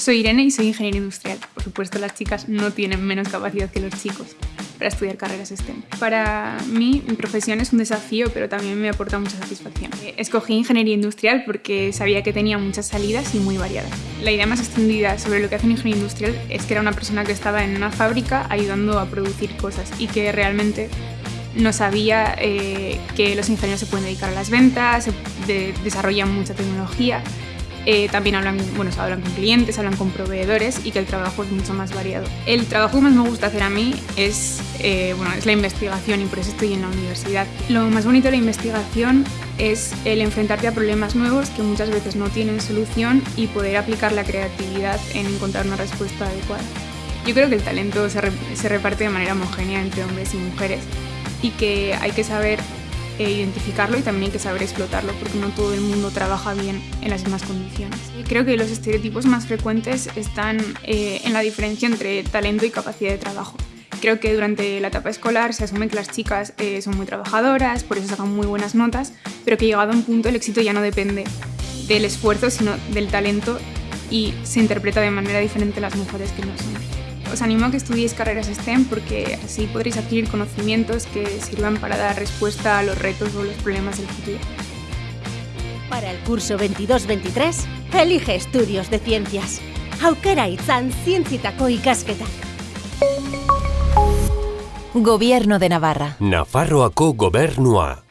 Soy Irene y soy ingeniera industrial. Por supuesto, las chicas no tienen menos capacidad que los chicos para estudiar carreras STEM. Para mí, mi profesión es un desafío, pero también me aporta mucha satisfacción. Escogí ingeniería industrial porque sabía que tenía muchas salidas y muy variadas. La idea más extendida sobre lo que hace un ingeniero industrial es que era una persona que estaba en una fábrica ayudando a producir cosas y que realmente no sabía eh, que los ingenieros se pueden dedicar a las ventas, desarrollan mucha tecnología eh, también hablan, bueno, hablan con clientes, hablan con proveedores y que el trabajo es mucho más variado. El trabajo que más me gusta hacer a mí es, eh, bueno, es la investigación y por eso estoy en la universidad. Lo más bonito de la investigación es el enfrentarte a problemas nuevos que muchas veces no tienen solución y poder aplicar la creatividad en encontrar una respuesta adecuada. Yo creo que el talento se, se reparte de manera homogénea entre hombres y mujeres y que hay que saber identificarlo y también hay que saber explotarlo porque no todo el mundo trabaja bien en las mismas condiciones. Creo que los estereotipos más frecuentes están eh, en la diferencia entre talento y capacidad de trabajo. Creo que durante la etapa escolar se asume que las chicas eh, son muy trabajadoras, por eso sacan muy buenas notas, pero que llegado a un punto el éxito ya no depende del esfuerzo, sino del talento y se interpreta de manera diferente las mujeres que no son. Os animo a que estudiéis carreras STEM porque así podréis adquirir conocimientos que sirvan para dar respuesta a los retos o los problemas del futuro. Para el curso 22-23, elige estudios de ciencias. Aukera ikasketak. Gobierno de Navarra. Nafarroako gobernua.